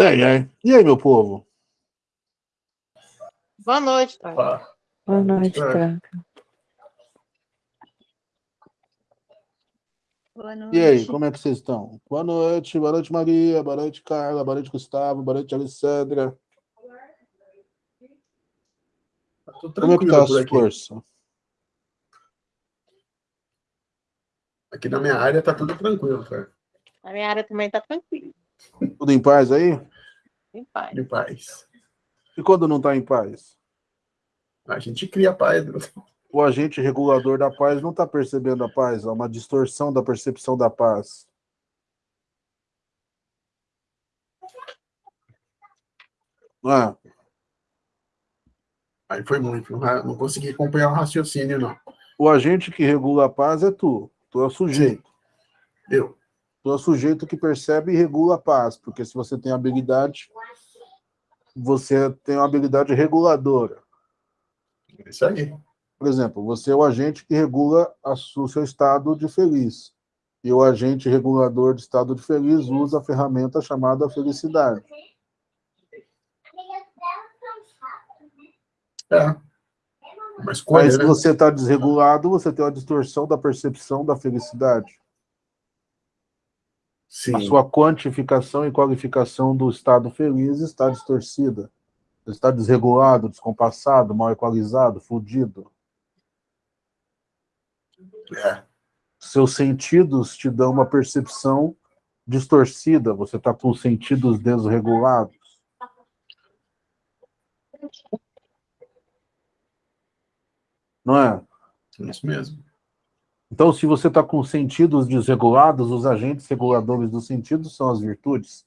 Tem, é. E aí, meu povo? Boa noite. Boa noite, É. Tranca. Boa noite. E aí, como é que vocês estão? Boa noite, boa noite, Maria, boa noite, Carla, boa noite, Gustavo, boa noite, Alessandra. Tá tudo Como é que tranquilo tá a aqui. força? Aqui na minha área tá tudo tranquilo, cara. A minha área também tá tranquila, Tudo em paz aí? em paz. De paz. E quando não tá em paz? A gente cria paz. né? O agente regulador da paz não tá percebendo a paz, há uma distorção da percepção da paz. Não é? Aí foi muito. Não, ra- não consegui acompanhar o raciocínio, não. O agente que regula a paz é tu. Tu é o sujeito. Eu. Tu é o sujeito que percebe e regula a paz, porque se você tem habilidade, você tem uma habilidade reguladora. É Isso aí. Por exemplo, você é o agente que regula o seu estado de feliz. E o agente regulador de estado de feliz usa a ferramenta chamada felicidade. É. Escolha, Mas se né? você está desregulado, você tem uma distorção da percepção da felicidade. Sim. A sua quantificação e qualificação do estado feliz está distorcida. Está desregulado, descompassado, mal equalizado, fudido. É. Seus sentidos te dão uma percepção distorcida. Você está com os sentidos desregulados. Não é? Isso mesmo. Então, se você está com sentidos desregulados, os agentes reguladores dos sentidos são as virtudes.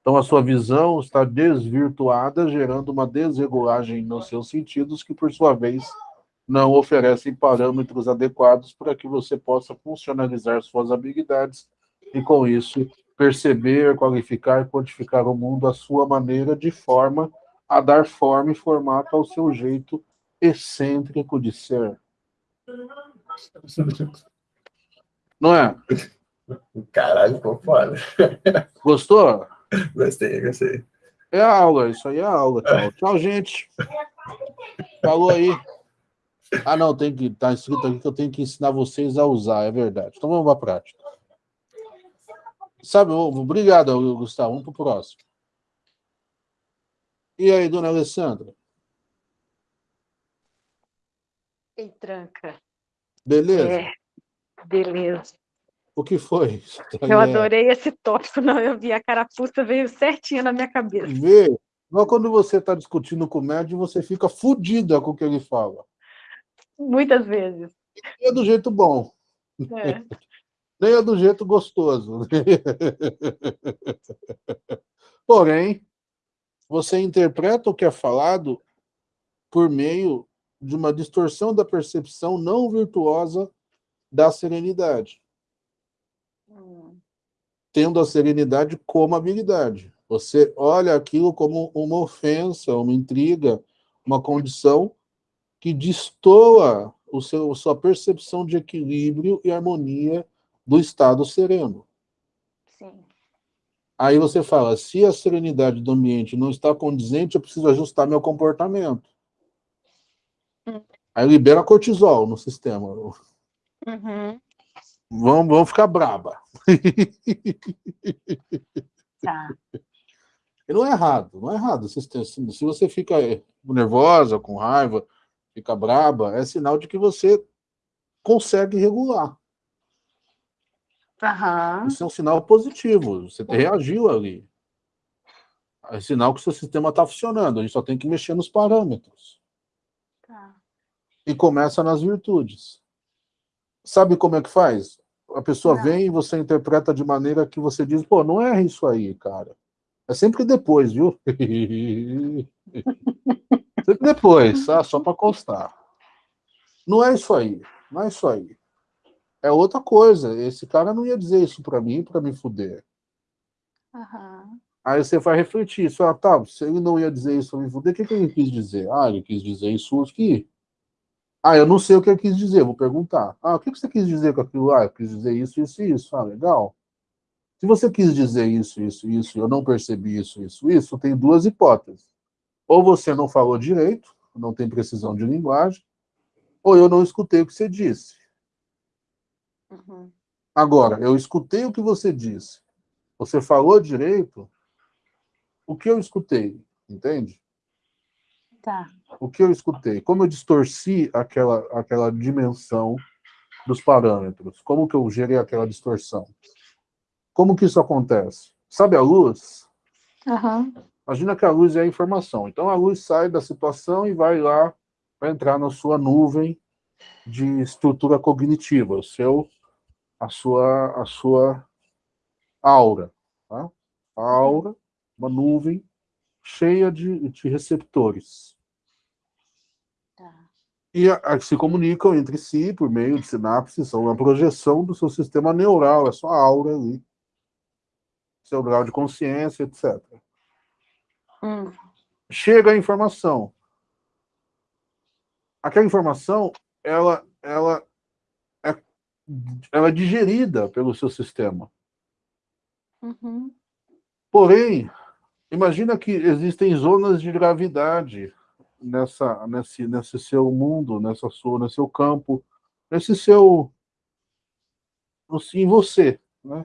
Então, a sua visão está desvirtuada, gerando uma desregulagem nos seus sentidos, que, por sua vez, não oferecem parâmetros adequados para que você possa funcionalizar suas habilidades e, com isso, perceber, qualificar quantificar o mundo à sua maneira, de forma a dar forma e formato ao seu jeito excêntrico de ser. Não é? Caralho, ficou foda. Gostou? Gostei, gostei. É a aula, isso aí é a aula. Tchau, tchau gente. Falou aí. Ah, não, tem que tá escrito aqui que eu tenho que ensinar vocês a usar, é verdade. Então vamos para a prática. Sabe, obrigado, Gustavo. Vamos para o próximo. E aí, dona Alessandra? Ei, Tranca. Beleza? É, beleza. O que foi? Eu adorei esse tópico, não, eu vi a carapuça, veio certinho na minha cabeça. Vê, mas quando você está discutindo com o médium, você fica fodida com o que ele fala. Muitas vezes. E é do jeito bom. É. nem é do jeito gostoso. Porém, você interpreta o que é falado por meio de uma distorção da percepção não virtuosa da serenidade, Hum, tendo a serenidade como habilidade. Você olha aquilo como uma ofensa, uma intriga, uma condição que destoa o seu, sua percepção de equilíbrio e harmonia do estado sereno. Sim. Aí você fala, se a serenidade do ambiente não está condizente, eu preciso ajustar meu comportamento. Aí libera cortisol no sistema. Uhum. Vamos, vamos ficar braba. Tá. E não é errado, não é errado. Se, você fica nervosa, com raiva, fica braba, é sinal de que você consegue regular. Aham. Isso é um sinal positivo. Você reagiu ali. É sinal que o seu sistema está funcionando. A gente só tem que mexer nos parâmetros. Tá. E começa nas virtudes. Sabe como é que faz? A pessoa Não. vem e você interpreta de maneira que você diz, pô, não é isso aí, cara. É sempre depois, viu? sempre depois, tá? só para constar. Não é isso aí, não é isso aí. É outra coisa. Esse cara não ia dizer isso para mim, para me fuder. Aham. Aí você vai refletir, isso, ah, tá, se ele não ia dizer isso para me fuder, o que, que ele quis dizer? Ah, ele quis dizer isso aqui. Ah, eu não sei o que ele quis dizer, vou perguntar. Ah, o que, você quis dizer com aquilo lá? Eu quis dizer isso, isso e isso. Ah, legal. Se você quis dizer isso, isso, isso, eu não percebi isso, isso, isso, tem duas hipóteses. Ou você não falou direito, não tem precisão de linguagem, ou eu não escutei o que você disse. Uhum. Agora, eu escutei o que você disse. Você falou direito, o que eu escutei, entende? Tá. O que eu escutei? Como eu distorci aquela, aquela dimensão dos parâmetros? Como que eu gerei aquela distorção? Como que isso acontece? Sabe a luz? Uhum. Imagina que a luz é a informação. Então a luz sai da situação e vai lá para entrar na sua nuvem de estrutura cognitiva, o seu, a sua, a sua aura. Tá? A aura, uma nuvem cheia de, de receptores. E a, a, se comunicam entre si por meio de sinapses, são uma projeção do seu sistema neural, é sua aura ali, seu grau de consciência, etc. Hum. Chega a informação. Aquela informação, ela, ela, é, ela é digerida pelo seu sistema. Uhum. Porém, imagina que existem zonas de gravidade nessa, nesse, nesse seu mundo, nessa sua, nesse seu campo, nesse seu, em você, né?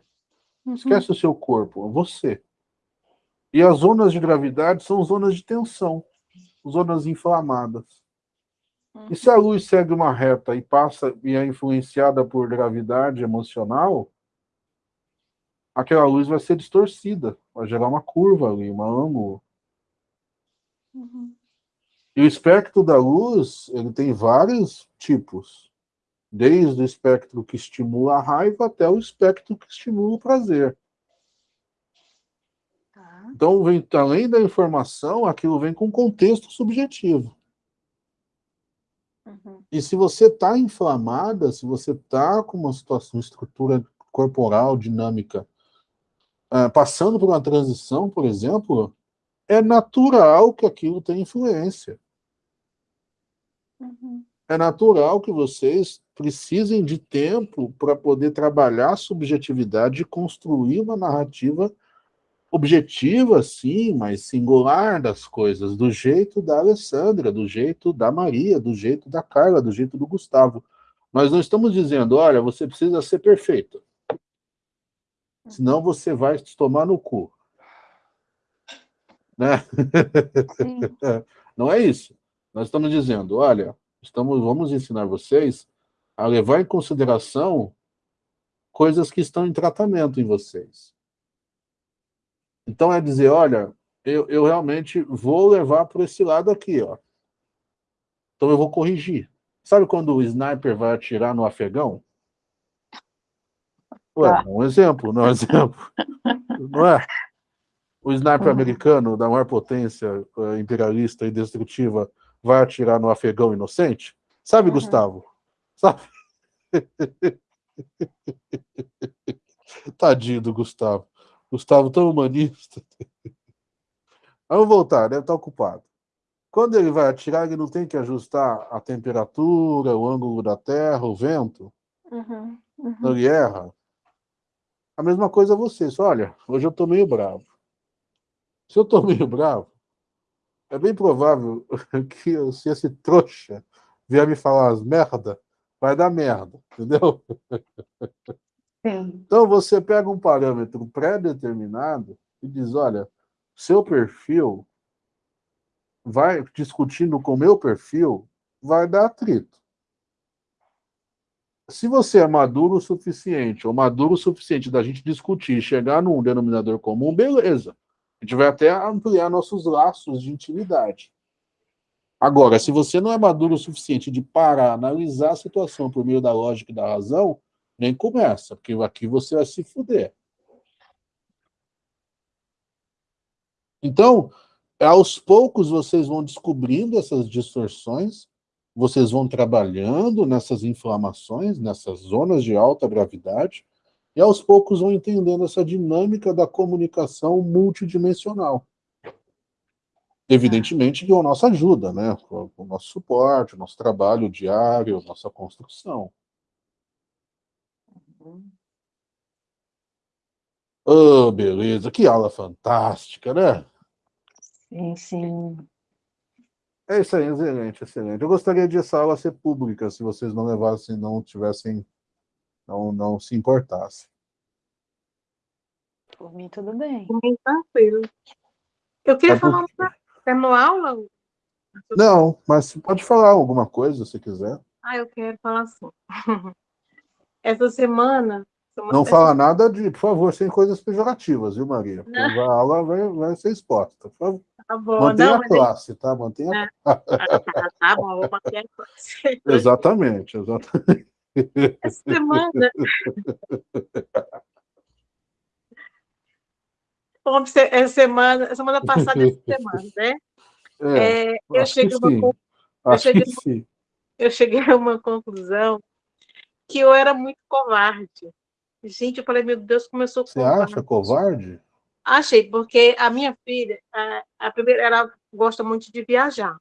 Uhum. Esquece o seu corpo, você. E as zonas de gravidade são zonas de tensão, zonas inflamadas. Uhum. E se a luz segue uma reta e passa e é influenciada por gravidade emocional, aquela luz vai ser distorcida, vai gerar uma curva ali, um ângulo. Uhum. E o espectro da luz, ele tem vários tipos. Desde o espectro que estimula a raiva até o espectro que estimula o prazer. Tá. Então, vem, além da informação, aquilo vem com contexto subjetivo. Uhum. E se você está inflamada, se você está com uma situação, uma estrutura corporal, dinâmica, uh, passando por uma transição, por exemplo, é natural que aquilo tenha influência. Uhum. É natural que vocês precisem de tempo para poder trabalhar a subjetividade e construir uma narrativa objetiva, sim, mas singular das coisas, do jeito da Alessandra, do jeito da Maria, do jeito da Carla, do jeito do Gustavo. Nós não estamos dizendo, olha, você precisa ser perfeito. Senão você vai se tomar no cu. Né? Não é isso. Nós estamos dizendo, olha, estamos, vamos ensinar vocês a levar em consideração coisas que estão em tratamento em vocês. Então é dizer, olha, eu, eu realmente vou levar para esse lado aqui, ó. Então eu vou corrigir. Sabe quando o sniper vai atirar no afegão? Ué, Tá. um exemplo, não é um exemplo. Não é? O sniper Uhum. americano, da maior potência eh, imperialista e destrutiva, vai atirar no afegão inocente? Sabe, Uhum. Gustavo? Sabe? Tadinho do Gustavo. Gustavo tão humanista. Vamos voltar, deve estar ocupado. Quando ele vai atirar, ele não tem que ajustar a temperatura, o ângulo da terra, o vento? Uhum. Uhum. Não ele erra? A mesma coisa vocês. Olha, hoje eu estou meio bravo. Se eu estou meio bravo, é bem provável que se esse trouxa vier me falar as merda, vai dar merda, entendeu? Sim. Então você pega um parâmetro pré-determinado e diz, olha, seu perfil vai discutindo com o meu perfil, vai dar atrito. Se você é maduro o suficiente, ou maduro o suficiente da gente discutir e chegar num denominador comum, beleza. A gente vai até ampliar nossos laços de intimidade. Agora, se você não é maduro o suficiente de parar, analisar a situação por meio da lógica e da razão, nem começa, porque aqui você vai se fuder. Então, aos poucos vocês vão descobrindo essas distorções, vocês vão trabalhando nessas inflamações, nessas zonas de alta gravidade, e aos poucos vão entendendo essa dinâmica da comunicação multidimensional. Evidentemente que é a nossa ajuda, né? O nosso suporte, o nosso trabalho diário, a nossa construção. Oh, beleza. Que aula fantástica, né? Sim, sim. É isso aí, excelente, excelente. Eu gostaria de essa aula ser pública, se vocês não levassem, não tivessem, não, não se importassem. Por mim, tudo bem. Por mim, tranquilo. Eu queria É falar porque- uma... A aula? Não, mas pode falar alguma coisa, se quiser. Ah, eu quero falar assim. Essa semana... Não fala nada de, por favor, sem coisas pejorativas, viu, Maria? Porque Não. a aula vai, vai ser exposta. Por favor, Tá bom, mantenha não, a mas classe, tá? Mantenha a... Ah, tá, tá bom, vou manter a classe. Exatamente, exatamente. Essa semana... Essa semana, semana passada, essa semana, né? É, É, eu, cheguei a uma, Acho cheguei eu cheguei a uma conclusão que eu era muito covarde. Gente, eu falei, meu Deus, como eu sou Você covarde. acha covarde? Achei, porque a minha filha, a, a primeira, ela gosta muito de viajar.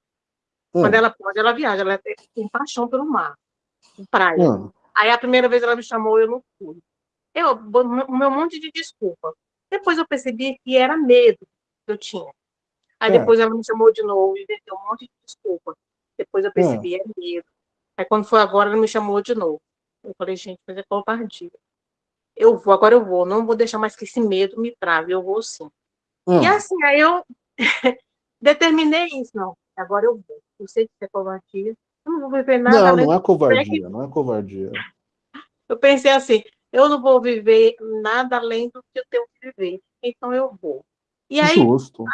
Quando Ah, ela pode, ela viaja. Ela tem paixão pelo mar, praia. ah, Aí a primeira vez ela me chamou, eu não fui. Eu, o meu monte de desculpa. Depois eu percebi que era medo que eu tinha. Aí É. depois ela me chamou de novo e deu um monte de desculpa. Depois eu percebi, é medo. Aí quando foi agora, ela me chamou de novo. Eu falei, gente, mas é covardia. Eu vou, agora eu vou. Não vou deixar mais que esse medo me trave. Eu vou sim. E ah. assim, aí eu determinei isso. Não, agora eu vou. Eu sei que isso é covardia. Eu não vou viver nada Não, não é covardia, não é covardia. eu pensei assim, eu não vou viver nada além do que eu tenho que viver, então eu vou. E aí, Justo.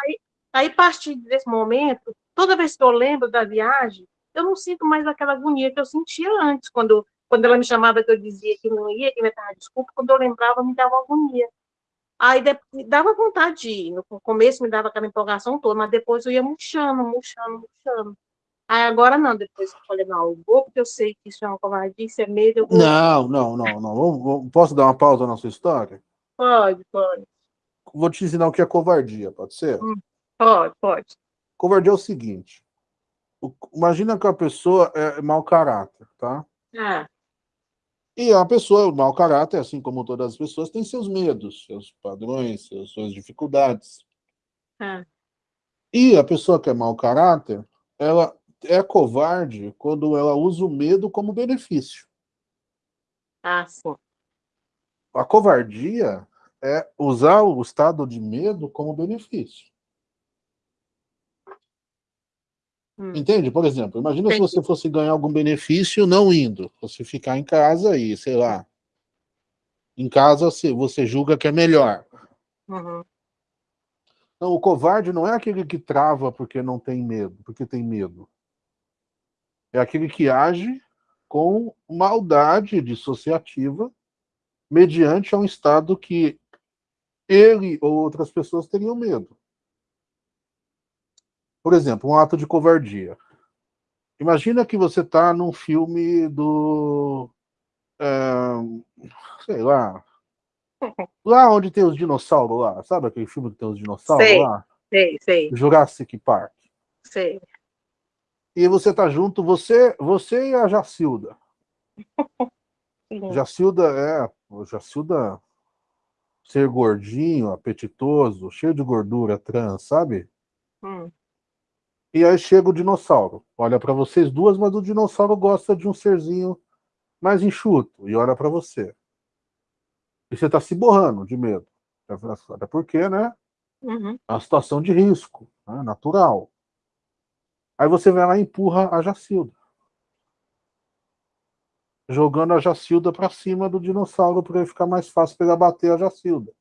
aí a partir desse momento, toda vez que eu lembro da viagem, eu não sinto mais aquela agonia que eu sentia antes, quando, quando ela me chamava que eu dizia que não ia, que me dava desculpa, quando eu lembrava, me dava agonia. Aí dava vontade de ir, no começo me dava aquela empolgação toda, mas depois eu ia murchando, murchando, murchando. Agora não, depois eu falei, não, eu vou porque eu sei que isso é uma covardia, isso é medo, vou. Não, não, não, não. Posso dar uma pausa na sua história? Pode, pode. Vou te ensinar o que é covardia, pode ser? Pode, pode. Covardia é o seguinte. Imagina que a pessoa é mau caráter, tá? Ah, E a pessoa, o mau caráter, assim como todas as pessoas, tem seus medos, seus padrões, seus- suas dificuldades. ah, E a pessoa que é mau caráter, ela é covarde quando ela usa o medo como benefício. ah, sim. A covardia é usar o estado de medo como benefício. Hum. Entende? Por exemplo, imagina se Entendi. você fosse ganhar algum benefício não indo. Você ficar em casa e, sei lá, em casa você, você julga que é melhor. Uhum. Não, o covarde não é aquele que trava porque não tem medo, porque tem medo. É aquele que age com maldade dissociativa mediante a um estado que ele ou outras pessoas teriam medo. Por exemplo, um ato de covardia. Imagina que você está num filme do. eh, sei lá. Lá onde tem os dinossauros lá. Sabe aquele filme que tem os dinossauros Sei. lá? Sei, sei, Jurassic Park. sei. E você tá junto, você, você e a Jacilda. Jacilda é. Jacilda ser gordinho, apetitoso, cheio de gordura trans, sabe? Hum, E aí chega o dinossauro. Olha para vocês duas, mas o dinossauro gosta de um serzinho mais enxuto e olha para você. E você tá se borrando de medo. Até porque, né? uhum. É uma situação de risco, né, natural. Aí você vai lá e empurra a Jacilda. Jogando a Jacilda para cima do dinossauro para ele ficar mais fácil para ele abater a Jacilda.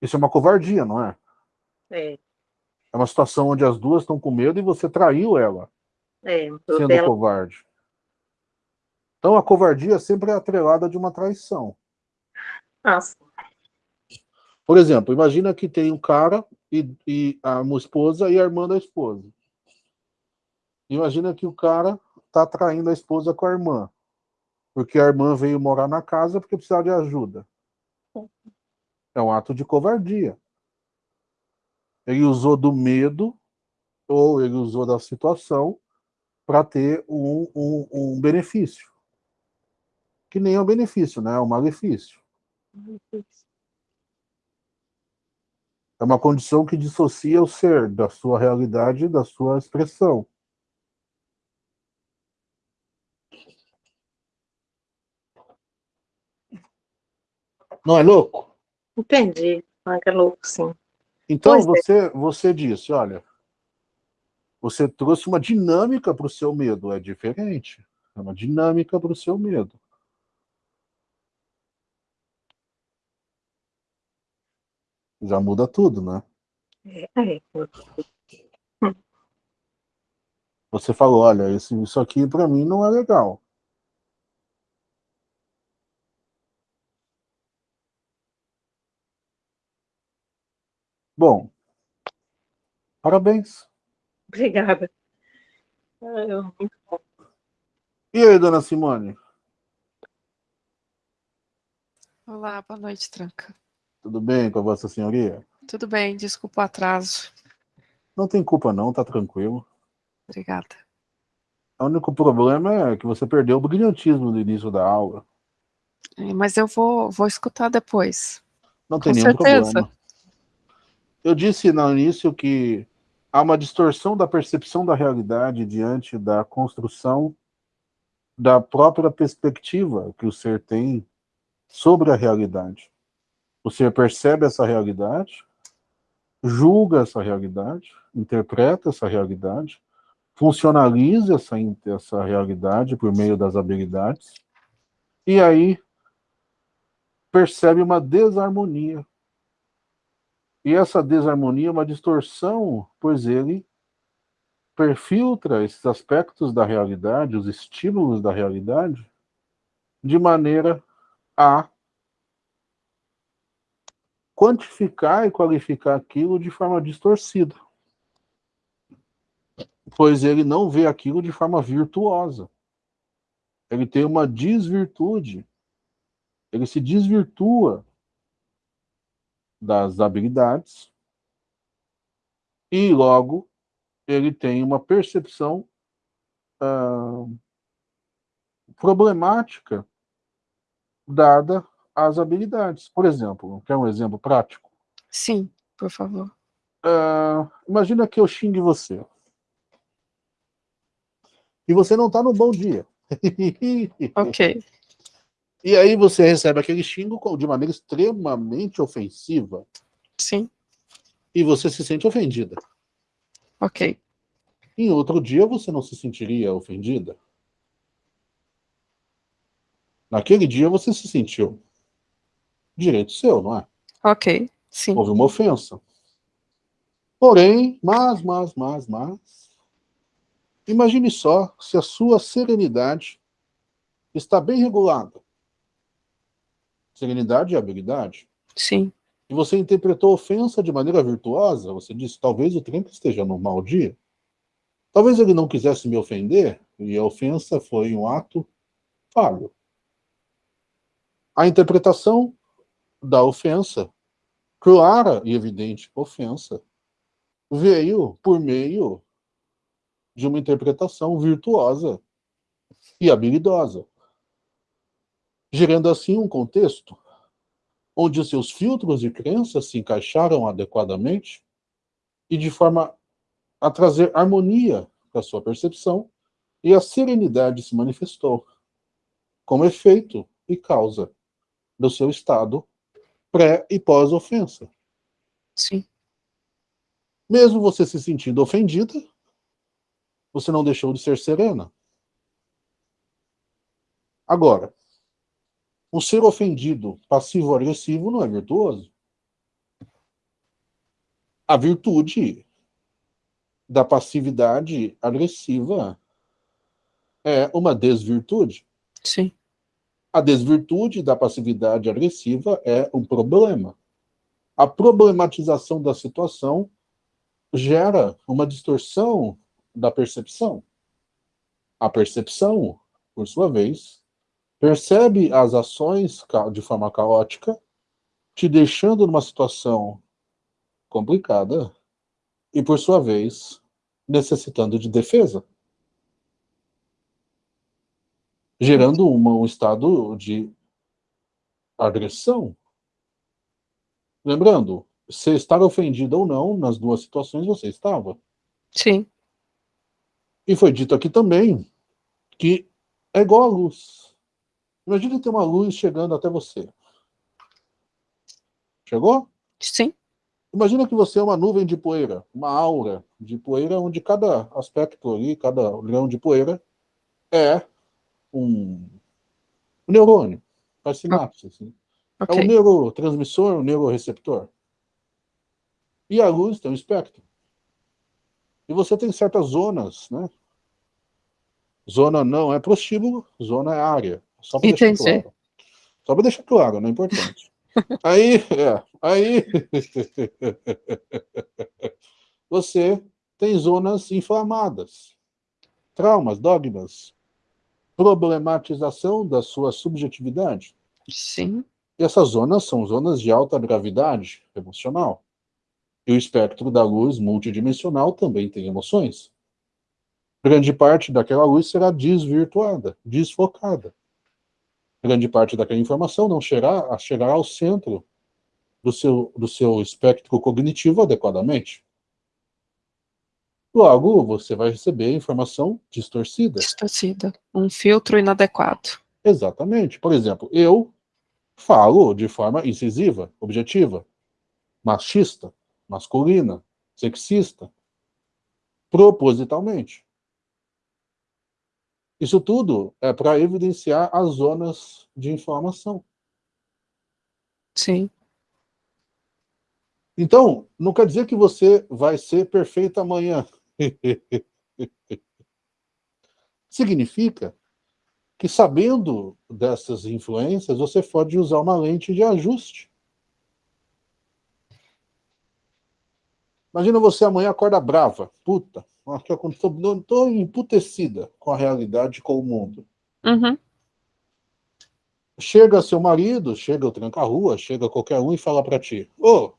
Isso é uma covardia, não é? É, É uma situação onde as duas estão com medo e você traiu ela, é. Sendo dela, covarde. Então a covardia sempre é atrelada de uma traição. ah, sim. Por exemplo, imagina que tem um cara e, e a esposa e a irmã da esposa. Imagina que o cara está traindo a esposa com a irmã, porque a irmã veio morar na casa porque precisava de ajuda. É um ato de covardia. Ele usou do medo ou ele usou da situação para ter um, um, um benefício. que nem é o benefício, né? É o malefício. É uma condição que dissocia o ser da sua realidade e da sua expressão. Não é louco? Entendi. Ah, que é louco, sim. Então, Pois é. você, você disse, olha, você trouxe uma dinâmica para o seu medo, é diferente. É uma dinâmica para o seu medo. Já muda tudo, né? É, Você falou, olha, isso, isso aqui para mim não é legal. Bom, parabéns. obrigada. Ah. E aí, dona Simone? Olá, boa noite, Tranca. Tudo bem com a vossa senhoria? Tudo bem, desculpa o atraso. Não tem culpa não, tá tranquilo. Obrigada. O único problema é que você perdeu o brilhantismo no início da aula. É, Mas eu vou, vou escutar depois. Não tem Com nenhum certeza. problema. Eu disse no início que há uma distorção da percepção da realidade diante da construção da própria perspectiva que o ser tem sobre a realidade. Ser percebe essa realidade, julga essa realidade, interpreta essa realidade, funcionaliza essa, essa realidade por meio das habilidades, e aí percebe uma desarmonia. E essa desarmonia é uma distorção, pois ele perfiltra esses aspectos da realidade, os estímulos da realidade, de maneira a quantificar e qualificar aquilo de forma distorcida. Pois ele não vê aquilo de forma virtuosa. Ele tem uma desvirtude. Ele se desvirtua das habilidades e logo ele tem uma percepção ah, problemática dada às habilidades. Por exemplo, quer um exemplo prático? Sim, por favor. Ah, imagina que eu xingue você. E você não está no bom dia. Ok. e aí você recebe aquele xingo de maneira extremamente ofensiva Sim, e você se sente ofendida. ok. Em outro dia você não se sentiria ofendida? Naquele dia você se sentiu. Direito seu, não é? Ok, sim. Houve uma ofensa. Porém, mas, mas, mas, mas. Imagine só se a sua serenidade está bem regulada. Serenidade e habilidade. Sim, E você interpretou a ofensa de maneira virtuosa, você disse, talvez o Trump esteja num mau dia. Talvez ele não quisesse me ofender, e a ofensa foi um ato falho. A interpretação da ofensa, clara e evidente ofensa, veio por meio de uma interpretação virtuosa e habilidosa, gerando assim um contexto onde seus filtros de crença se encaixaram adequadamente e de forma a trazer harmonia para sua percepção e a serenidade se manifestou como efeito e causa do seu estado pré e pós-ofensa. sim. Mesmo você se sentindo ofendida, você não deixou de ser serena. Agora, o ser ofendido, passivo-agressivo, não é virtuoso. A virtude da passividade agressiva é uma desvirtude. Sim, A desvirtude da passividade agressiva é um problema. A problematização da situação gera uma distorção da percepção. A percepção, por sua vez, percebe as ações de forma caótica, te deixando numa situação complicada e, por sua vez, necessitando de defesa. Gerando uma, um estado de agressão. Lembrando, você estar ofendido ou não, nas duas situações você estava. Sim. E foi dito aqui também que é igual a luz. Imagina ter uma luz chegando até você. Chegou? Sim. Imagina que você é uma nuvem de poeira, uma aura de poeira, onde cada aspecto ali, cada grão de poeira é um, um neurônio, faz sinapse. Assim. É um neurotransmissor, um neuroreceptor. E a luz tem um espectro. E você tem certas zonas, né? Zona não é prostíbulo, zona é área. Só para deixar claro. Só para deixar claro, não é importante. Aí, é, aí você tem zonas inflamadas, traumas, dogmas, problematização da sua subjetividade. Sim. E essas zonas são zonas de alta gravidade emocional. E o espectro da luz multidimensional também tem emoções. Grande parte daquela luz será desvirtuada, desfocada. Grande parte daquela informação não chegará, chegará ao centro do seu, do seu espectro cognitivo adequadamente. Logo, você vai receber informação distorcida. Distorcida. Um filtro inadequado. Exatamente. Por exemplo, eu falo de forma incisiva, objetiva, machista, masculina, sexista, propositalmente. Isso tudo é para evidenciar as zonas de informação. Sim. Então, não quer dizer que você vai ser perfeito amanhã. Significa que sabendo dessas influências, você pode usar uma lente de ajuste. Imagina você amanhã acorda brava, puta, estou emputecida com a realidade, com o mundo. Uhum. Chega seu marido, chega o tranca-rua, chega qualquer um e fala para ti, ô,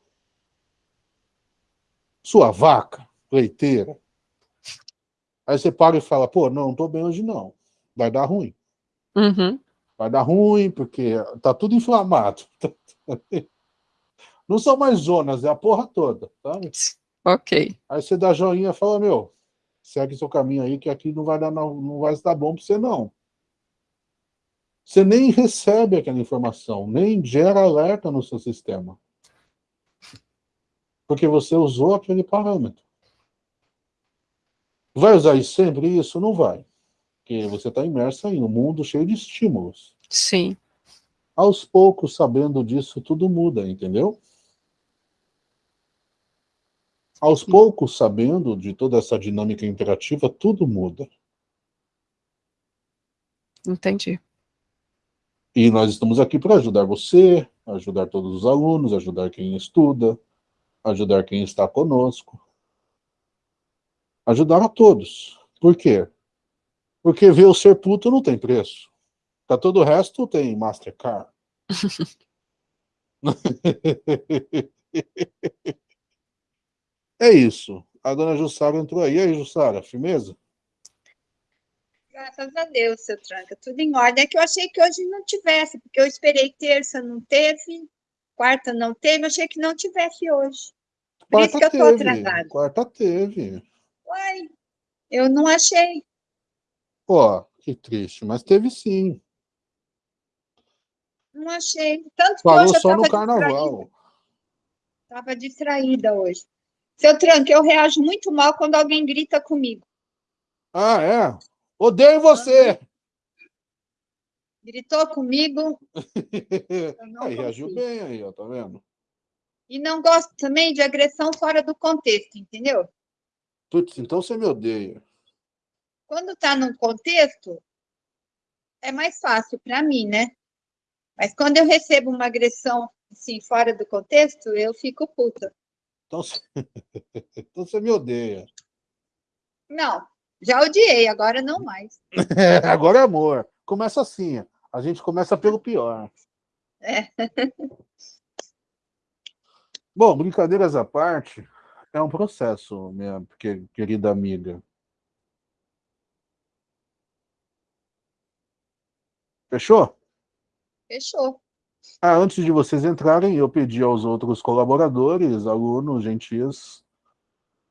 sua vaca, leiteira. Aí você para e fala, pô, não, não tô bem hoje não, vai dar ruim. Uhum. Vai dar ruim, porque tá tudo inflamado. Não são mais zonas, é a porra toda, sabe? Ok. Aí você dá joinha e fala, meu, segue seu caminho aí, que aqui não vai dar, não, não vai dar bom para você, não. Você nem recebe aquela informação, nem gera alerta no seu sistema. Porque você usou aquele parâmetro. Vai usar isso sempre isso? Não vai. Porque você está imerso em um mundo cheio de estímulos. Sim. Aos poucos, sabendo disso, tudo muda, entendeu? Aos poucos, sabendo de toda essa dinâmica interativa, tudo muda. Entendi. E nós estamos aqui para ajudar você, ajudar todos os alunos, ajudar quem estuda, ajudar quem está conosco. Ajudar a todos. Por quê? Porque ver o ser puto não tem preço. Pra todo o resto tem Mastercard. é isso. A dona Jussara entrou aí. E aí, Jussara, firmeza? Graças a Deus, seu Tranca, tudo em ordem. É que eu achei que hoje não tivesse, porque eu esperei terça, não teve, quarta não teve, eu achei que não tivesse hoje. Por isso que eu tô atrasada. Quarta teve. Uai, eu não achei. Pô, que triste, mas teve sim. Não achei. Tanto que Parou hoje eu só no carnaval. Estava distraída hoje. Seu Tranca, eu reajo muito mal quando alguém grita comigo. Ah, é? Odeio você! Gritou comigo, aí, reagiu bem aí, ó, tá vendo? E não gosto também de agressão fora do contexto, entendeu? Putz, então você me odeia. Quando está num contexto, é mais fácil para mim, né? Mas quando eu recebo uma agressão assim, fora do contexto, eu fico puta. Então você, então você me odeia. Não, já odiei, agora não mais. Agora é amor. Começa assim, a gente começa pelo pior. É. Bom, brincadeiras à parte, é um processo, minha que- querida amiga. Fechou? Fechou. Ah, antes de vocês entrarem, eu pedi aos outros colaboradores, alunos, gentis,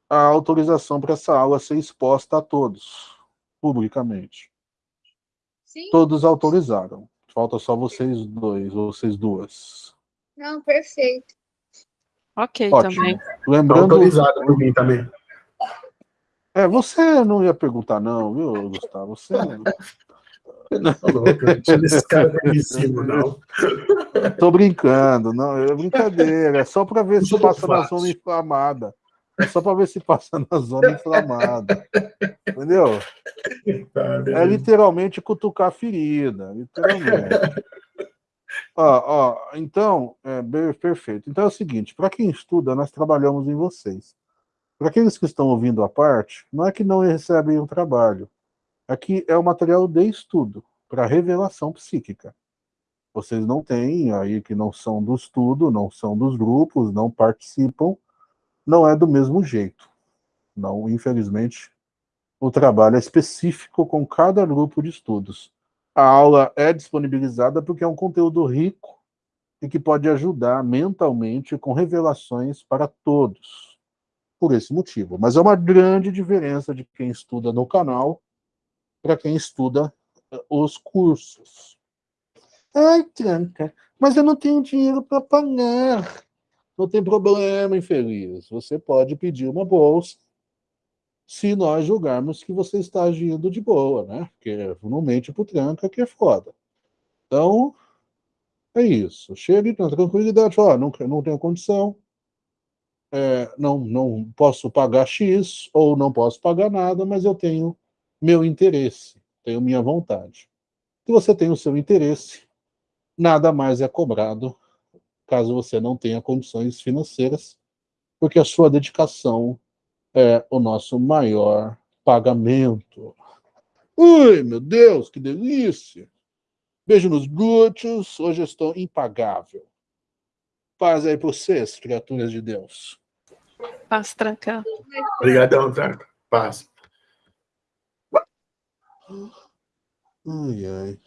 a autorização para essa aula ser exposta a todos, publicamente. Sim? Todos autorizaram. Falta só vocês dois, vocês duas. Não, perfeito. Ok, Ótimo. também. Lembrando... Autorizado por mim também. É, você não ia perguntar não, viu, Gustavo? Você... Tá louco, não tinha esse cara permissivo, não. Tô brincando, não, é brincadeira, é só para ver se Muito passa na zona inflamada. É só para ver se passa na zona inflamada. Entendeu? Tá, É literalmente cutucar a ferida, literalmente. Ó, então, é, perfeito. Então é o seguinte, para quem estuda, nós trabalhamos em vocês. Para aqueles que estão ouvindo a parte, não é que não recebem o trabalho. Aqui é o material de estudo, para revelação psíquica. Vocês não têm, aí que não são do estudo, não são dos grupos, não participam, não é do mesmo jeito. Não, infelizmente, o trabalho é específico com cada grupo de estudos. A aula é disponibilizada porque é um conteúdo rico e que pode ajudar mentalmente com revelações para todos. Por esse motivo. Mas é uma grande diferença de quem estuda no canal para quem estuda eh, os cursos. Ai, Tranca, mas eu não tenho dinheiro para pagar. Não tem problema, infeliz. Você pode pedir uma bolsa se nós julgarmos que você está agindo de boa, né? Porque não mente pro tranca que é foda. Então, é isso. Chegue na tranquilidade, ó, não, não tenho condição, é, não, não posso pagar X, ou não posso pagar nada, mas eu tenho meu interesse, tenho minha vontade. Se você tem o seu interesse, nada mais é cobrado caso você não tenha condições financeiras, porque a sua dedicação é o nosso maior pagamento. Ui, meu Deus, que delícia! Beijo nos glúteos, hoje eu estou impagável. Paz aí para vocês, criaturas de Deus. Paz, tranca. Obrigadão, Tranca. Paz. Ai, ai.